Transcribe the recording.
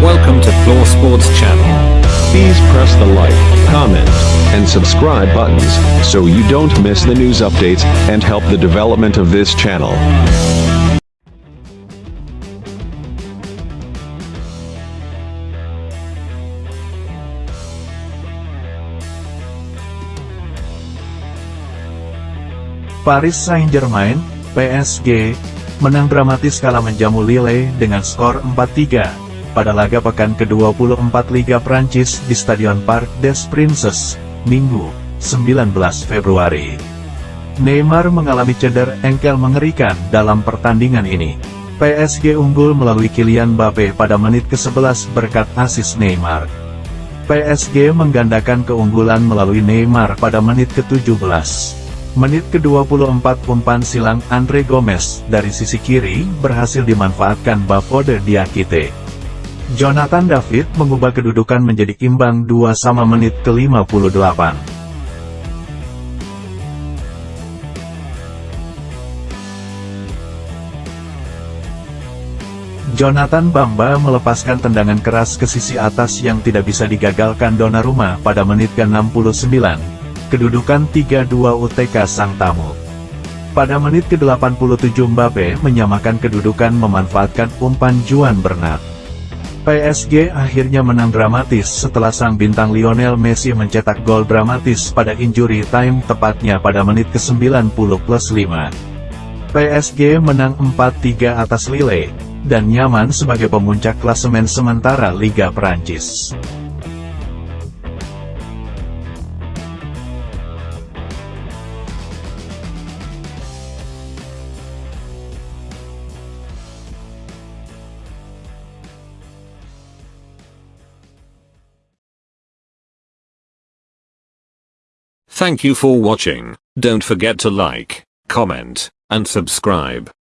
Welcome to Floor Sports Channel. Please press the like, comment, and subscribe buttons so you don't miss the news updates and help the development of this channel. Paris Saint-Germain, PSG, menang dramatis kala menjamu Lille dengan skor 4-3 pada laga pekan ke-24 Liga Prancis di Stadion Parc des Princes, Minggu, 19 Februari. Neymar mengalami cedera engkel mengerikan dalam pertandingan ini. PSG unggul melalui Kylian Mbappe pada menit ke-11 berkat asis Neymar. PSG menggandakan keunggulan melalui Neymar pada menit ke-17. Menit ke-24 umpan silang Andre Gomez dari sisi kiri berhasil dimanfaatkan Bafode Diakite. Jonathan David mengubah kedudukan menjadi imbang 2 sama menit ke-58. Jonathan Bamba melepaskan tendangan keras ke sisi atas yang tidak bisa digagalkan Donnarumma pada menit ke-69 kedudukan 3-2 UTK sang tamu. Pada menit ke-87 Mbappe menyamakan kedudukan memanfaatkan umpan Juan Bernat. PSG akhirnya menang dramatis setelah sang bintang Lionel Messi mencetak gol dramatis pada injury time tepatnya pada menit ke-90 plus 5. PSG menang 4-3 atas Lille, dan nyaman sebagai pemuncak klasemen sementara Liga Prancis. Thank you for watching. Don't forget to like, comment, and subscribe.